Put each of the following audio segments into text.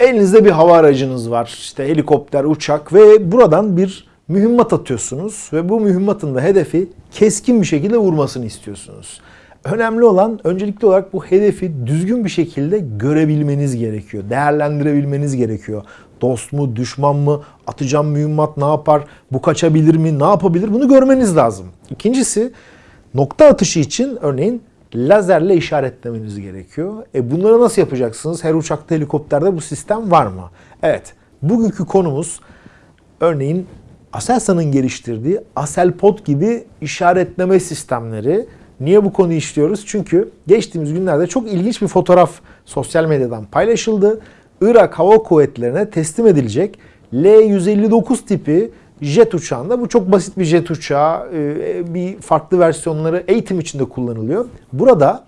Elinizde bir hava aracınız var. işte helikopter, uçak ve buradan bir mühimmat atıyorsunuz ve bu mühimmatın da hedefi keskin bir şekilde vurmasını istiyorsunuz. Önemli olan öncelikli olarak bu hedefi düzgün bir şekilde görebilmeniz gerekiyor. Değerlendirebilmeniz gerekiyor. Dost mu, düşman mı, atacağım mühimmat ne yapar, bu kaçabilir mi, ne yapabilir bunu görmeniz lazım. İkincisi nokta atışı için örneğin lazerle işaretlemeniz gerekiyor. E bunları nasıl yapacaksınız? Her uçakta, helikopterde bu sistem var mı? Evet, bugünkü konumuz örneğin Aselsan'ın geliştirdiği Aselpod gibi işaretleme sistemleri. Niye bu konuyu işliyoruz? Çünkü geçtiğimiz günlerde çok ilginç bir fotoğraf sosyal medyadan paylaşıldı. Irak Hava Kuvvetleri'ne teslim edilecek L-159 tipi jet uçağında bu çok basit bir jet uçağı. e, Bir farklı versiyonları eğitim içinde kullanılıyor. Burada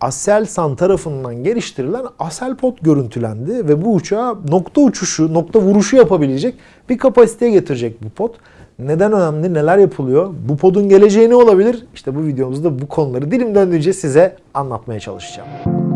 Aselsan tarafından geliştirilen Aselpod görüntülendi ve bu uçağa nokta uçuşu, nokta vuruşu yapabilecek bir kapasiteye getirecek bu pod. Neden önemli, neler yapılıyor, bu podun geleceği ne olabilir? İşte bu videomuzda bu konuları dilim döndüğünce size anlatmaya çalışacağım.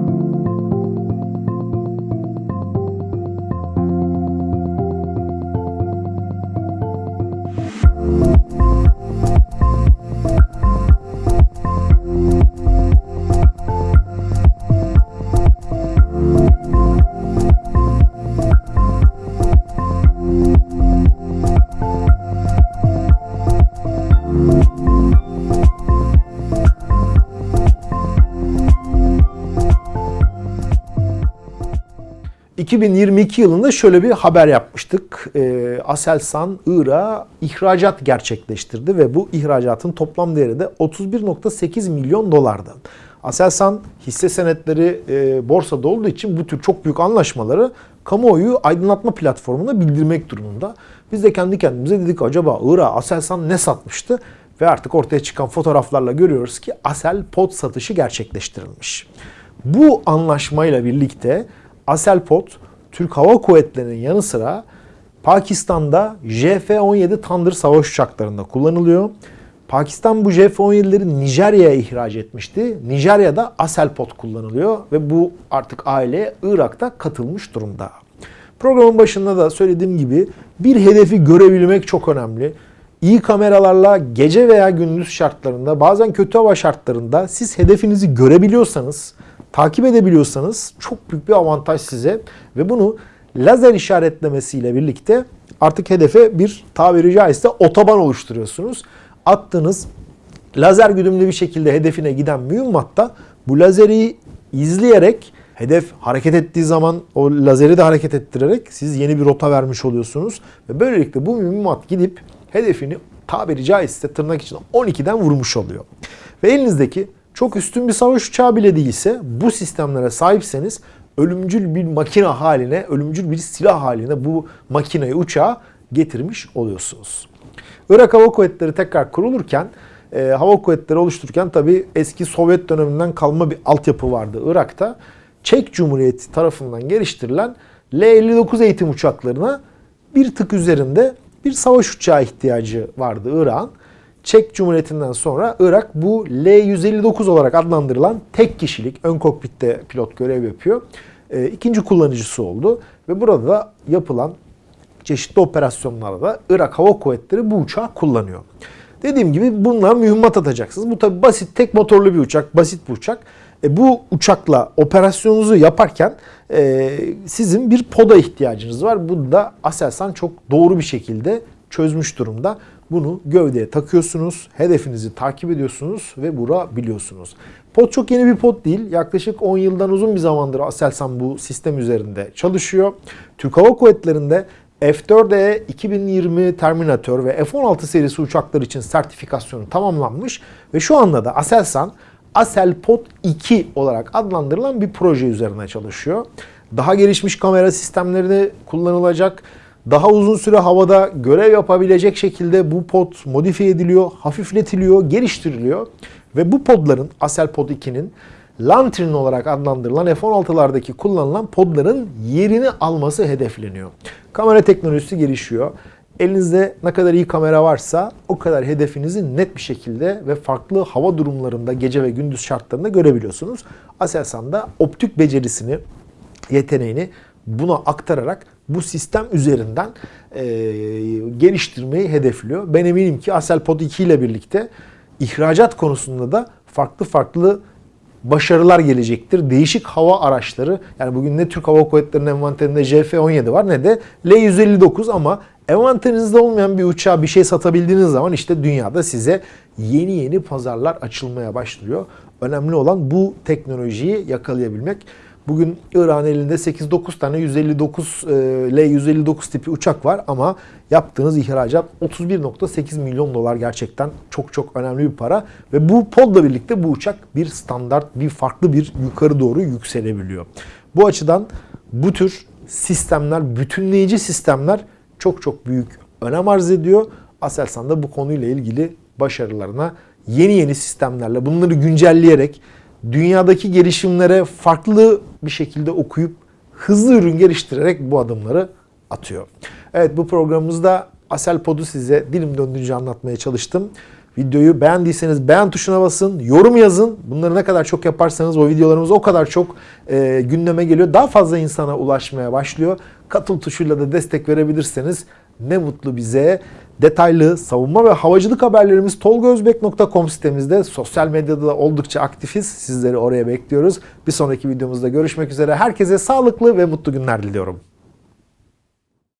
2022 yılında şöyle bir haber yapmıştık. Ee, Aselsan Irak'a ihracat gerçekleştirdi ve bu ihracatın toplam değeri de 31.8 milyon dolardı. Aselsan hisse senetleri e, borsada olduğu için bu tür çok büyük anlaşmaları kamuoyu aydınlatma platformuna bildirmek durumunda. Biz de kendi kendimize dedik acaba Irak'a Aselsan ne satmıştı? Ve artık ortaya çıkan fotoğraflarla görüyoruz ki Asel pot satışı gerçekleştirilmiş. Bu anlaşmayla birlikte Aselpod Türk Hava Kuvvetleri'nin yanı sıra Pakistan'da JF-17 Thunder savaş uçaklarında kullanılıyor. Pakistan bu JF-17'leri Nijerya'ya ihraç etmişti. Nijerya'da Aselpod kullanılıyor ve bu artık aileye Irak'ta katılmış durumda. Programın başında da söylediğim gibi bir hedefi görebilmek çok önemli. İyi kameralarla gece veya gündüz şartlarında bazen kötü hava şartlarında siz hedefinizi görebiliyorsanız takip edebiliyorsanız çok büyük bir avantaj size ve bunu lazer işaretlemesiyle birlikte artık hedefe bir tabiri caizse otoban oluşturuyorsunuz. Attığınız lazer güdümlü bir şekilde hedefine giden mühimmatta bu lazeri izleyerek hedef hareket ettiği zaman o lazeri de hareket ettirerek siz yeni bir rota vermiş oluyorsunuz. Ve böylelikle bu mühimmat gidip hedefini tabiri caizse tırnak için 12'den vurmuş oluyor. Ve elinizdeki çok üstün bir savaş uçağı bile değilse bu sistemlere sahipseniz ölümcül bir makine haline, ölümcül bir silah haline bu makineyi uçağı getirmiş oluyorsunuz. Irak Hava Kuvvetleri tekrar kurulurken e, hava kuvvetleri oluştururken tabi eski Sovyet döneminden kalma bir altyapı vardı Irak'ta. Çek Cumhuriyeti tarafından geliştirilen L-59 eğitim uçaklarına bir tık üzerinde bir savaş uçağı ihtiyacı vardı Irak'ın. Çek Cumhuriyeti'nden sonra Irak bu L-159 olarak adlandırılan tek kişilik ön kokpitte pilot görev yapıyor. E, ikinci kullanıcısı oldu ve burada da yapılan çeşitli operasyonlarda da Irak Hava Kuvvetleri bu uçağı kullanıyor. Dediğim gibi bunlar mühimmat atacaksınız. Bu tabi basit tek motorlu bir uçak, basit bir uçak. E, bu uçakla operasyonunuzu yaparken e, sizin bir poda ihtiyacınız var. Bu da Aselsan çok doğru bir şekilde çözmüş durumda. Bunu gövdeye takıyorsunuz, hedefinizi takip ediyorsunuz ve vurabiliyorsunuz. Pod çok yeni bir pod değil. Yaklaşık 10 yıldan uzun bir zamandır Aselsan bu sistem üzerinde çalışıyor. Türk Hava Kuvvetleri'nde F-4E 2020 Terminator ve F-16 serisi uçaklar için sertifikasyonu tamamlanmış ve şu anda da Aselsan Aselpod 2 olarak adlandırılan bir proje üzerine çalışıyor. Daha gelişmiş kamera sistemleri kullanılacak daha uzun süre havada görev yapabilecek şekilde bu pod modifiye ediliyor, hafifletiliyor, geliştiriliyor. Ve bu podların, Asel Pod 2'nin Lantern olarak adlandırılan F-16'lardaki kullanılan podların yerini alması hedefleniyor. Kamera teknolojisi gelişiyor. Elinizde ne kadar iyi kamera varsa o kadar hedefinizi net bir şekilde ve farklı hava durumlarında gece ve gündüz şartlarında görebiliyorsunuz. Aselsan da optik becerisini, yeteneğini buna aktararak bu sistem üzerinden e, geliştirmeyi hedefliyor. Ben eminim ki Aselpod 2 ile birlikte ihracat konusunda da farklı farklı başarılar gelecektir. Değişik hava araçları yani bugün ne Türk Hava Kuvvetleri'nin envanterinde JF-17 var ne de L-159 ama envanterinizde olmayan bir uçağa bir şey satabildiğiniz zaman işte dünyada size yeni yeni pazarlar açılmaya başlıyor. Önemli olan bu teknolojiyi yakalayabilmek. Bugün İran elinde 8-9 tane 159 e, L-159 tipi uçak var ama yaptığınız ihracat 31.8 milyon dolar gerçekten çok çok önemli bir para ve bu podla birlikte bu uçak bir standart, bir farklı bir yukarı doğru yükselebiliyor. Bu açıdan bu tür sistemler, bütünleyici sistemler çok çok büyük önem arz ediyor. Aselsan da bu konuyla ilgili başarılarına yeni yeni sistemlerle bunları güncelleyerek dünyadaki gelişimlere farklı bir şekilde okuyup hızlı ürün geliştirerek bu adımları atıyor. Evet bu programımızda Aselpod'u size dilim döndüğünce anlatmaya çalıştım. Videoyu beğendiyseniz beğen tuşuna basın, yorum yazın. Bunları ne kadar çok yaparsanız o videolarımız o kadar çok e, gündeme geliyor. Daha fazla insana ulaşmaya başlıyor. Katıl tuşuyla da destek verebilirseniz ne mutlu bize. Detaylı savunma ve havacılık haberlerimiz tolgozbek.com sitemizde. Sosyal medyada da oldukça aktifiz. Sizleri oraya bekliyoruz. Bir sonraki videomuzda görüşmek üzere. Herkese sağlıklı ve mutlu günler diliyorum.